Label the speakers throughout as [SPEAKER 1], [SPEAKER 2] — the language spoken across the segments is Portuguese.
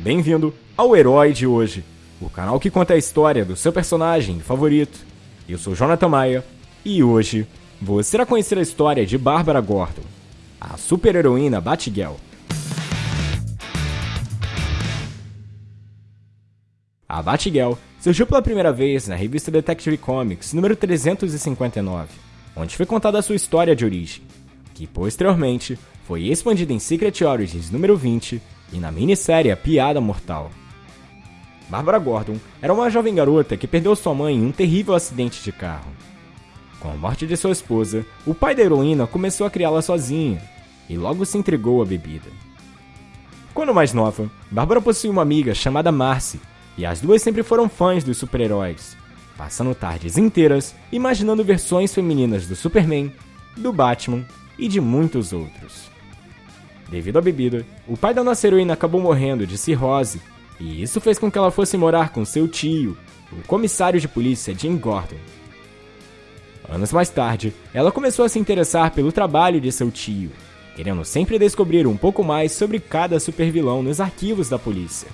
[SPEAKER 1] Bem-vindo ao Herói de Hoje, o canal que conta a história do seu personagem favorito. Eu sou Jonathan Maia e hoje você irá conhecer a história de Bárbara Gordon, a super-heroína Batgirl. A Batgirl surgiu pela primeira vez na revista Detective Comics número 359, onde foi contada a sua história de origem, que posteriormente foi expandida em Secret Origins número 20 e na minissérie Piada Mortal. Barbara Gordon era uma jovem garota que perdeu sua mãe em um terrível acidente de carro. Com a morte de sua esposa, o pai da heroína começou a criá-la sozinha e logo se entregou à bebida. Quando mais nova, Bárbara possuía uma amiga chamada Marcy e as duas sempre foram fãs dos super-heróis, passando tardes inteiras imaginando versões femininas do Superman, do Batman e de muitos outros. Devido à bebida, o pai da nossa heroína acabou morrendo de cirrose, e isso fez com que ela fosse morar com seu tio, o comissário de polícia Jim Gordon. Anos mais tarde, ela começou a se interessar pelo trabalho de seu tio, querendo sempre descobrir um pouco mais sobre cada supervilão nos arquivos da polícia.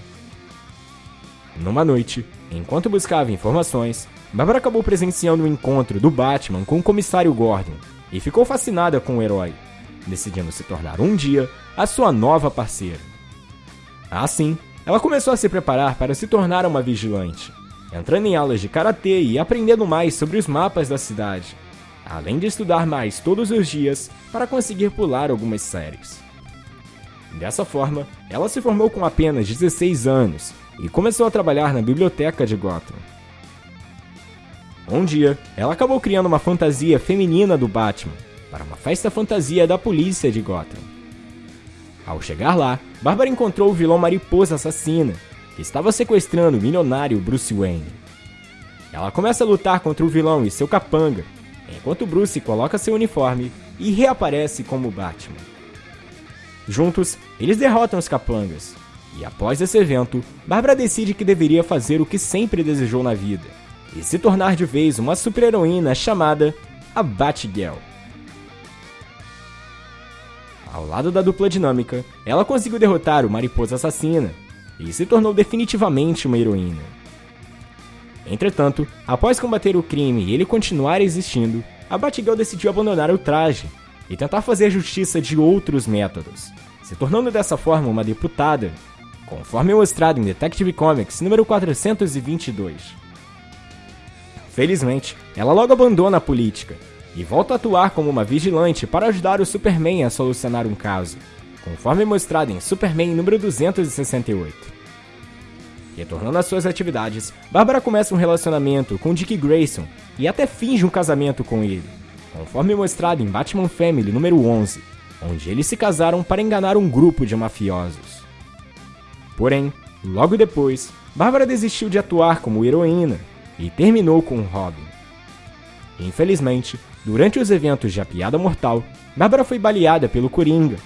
[SPEAKER 1] Numa noite, enquanto buscava informações, Barbara acabou presenciando o um encontro do Batman com o comissário Gordon e ficou fascinada com o herói, decidindo se tornar um dia a sua nova parceira. Assim, ela começou a se preparar para se tornar uma vigilante, entrando em aulas de karatê e aprendendo mais sobre os mapas da cidade, além de estudar mais todos os dias para conseguir pular algumas séries. Dessa forma, ela se formou com apenas 16 anos e começou a trabalhar na biblioteca de Gotham. Um dia, ela acabou criando uma fantasia feminina do Batman para uma festa fantasia da polícia de Gotham. Ao chegar lá, Bárbara encontrou o vilão Mariposa Assassina, que estava sequestrando o milionário Bruce Wayne. Ela começa a lutar contra o vilão e seu capanga, enquanto Bruce coloca seu uniforme e reaparece como Batman. Juntos, eles derrotam os capangas, e após esse evento, Bárbara decide que deveria fazer o que sempre desejou na vida, e se tornar de vez uma super-heroína chamada a Batgirl. Ao lado da dupla dinâmica, ela conseguiu derrotar o Mariposa Assassina e se tornou definitivamente uma heroína. Entretanto, após combater o crime e ele continuar existindo, a Batgirl decidiu abandonar o traje e tentar fazer justiça de outros métodos, se tornando dessa forma uma deputada, conforme mostrado em Detective Comics número 422. Felizmente, ela logo abandona a política e volta a atuar como uma vigilante para ajudar o Superman a solucionar um caso, conforme mostrado em Superman número 268. Retornando às suas atividades, Bárbara começa um relacionamento com Dick Grayson e até finge um casamento com ele, conforme mostrado em Batman Family número 11, onde eles se casaram para enganar um grupo de mafiosos. Porém, logo depois, Bárbara desistiu de atuar como heroína e terminou com Robin. Infelizmente, durante os eventos de A Piada Mortal, Bárbara foi baleada pelo Coringa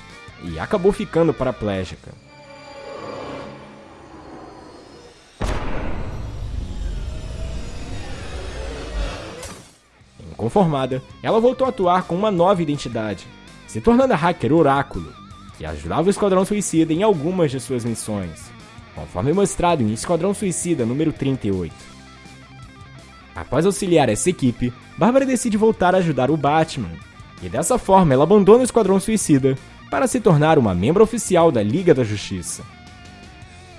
[SPEAKER 1] e acabou ficando paraplégica. Inconformada, ela voltou a atuar com uma nova identidade, se tornando a hacker Oráculo, que ajudava o Esquadrão Suicida em algumas de suas missões, conforme mostrado em Esquadrão Suicida número 38. Após auxiliar essa equipe, Bárbara decide voltar a ajudar o Batman, e dessa forma ela abandona o Esquadrão Suicida para se tornar uma membro oficial da Liga da Justiça.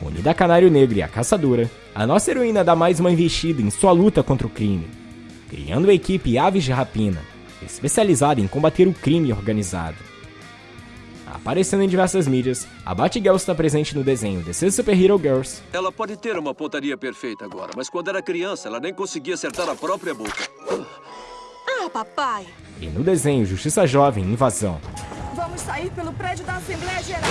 [SPEAKER 1] Unida a Canário Negro e a Caçadora, a nossa heroína dá mais uma investida em sua luta contra o crime, criando a equipe Aves de Rapina, especializada em combater o crime organizado. Aparecendo em diversas mídias, a Batgirl está presente no desenho The Super Hero Girls.
[SPEAKER 2] Ela pode ter uma pontaria perfeita agora, mas quando era criança, ela nem conseguia acertar a própria boca.
[SPEAKER 3] Ah, papai!
[SPEAKER 1] E no desenho Justiça Jovem Invasão.
[SPEAKER 3] Vamos sair pelo prédio da Assembleia Geral.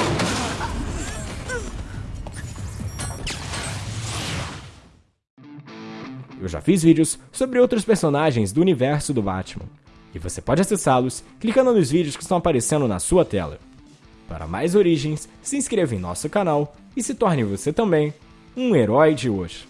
[SPEAKER 1] Eu já fiz vídeos sobre outros personagens do universo do Batman. E você pode acessá-los clicando nos vídeos que estão aparecendo na sua tela. Para mais origens, se inscreva em nosso canal e se torne você também um herói de hoje.